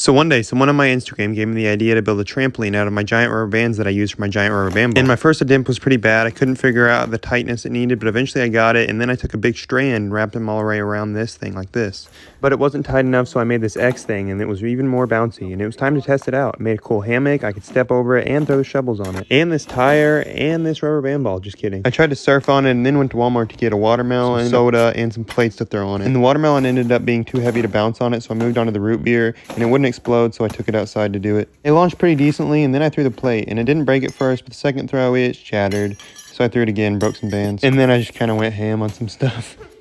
So one day, someone on my Instagram gave me the idea to build a trampoline out of my giant rubber bands that I use for my giant rubber band ball. And my first attempt was pretty bad. I couldn't figure out the tightness it needed, but eventually I got it. And then I took a big strand and wrapped them all the way around this thing like this. But it wasn't tight enough, so I made this X thing, and it was even more bouncy. And it was time to test it out. Made a cool hammock. I could step over it and throw the shovels on it. And this tire and this rubber band ball. Just kidding. I tried to surf on it and then went to Walmart to get a watermelon, some soda, and some plates to throw on it. And the watermelon ended up being too heavy to bounce on it, so I moved on to the root beer, and it wouldn't explode, so I took it outside to do it. It launched pretty decently, and then I threw the plate, and it didn't break at first, but the second throw it shattered. So I threw it again, broke some bands, and then I just kind of went ham on some stuff.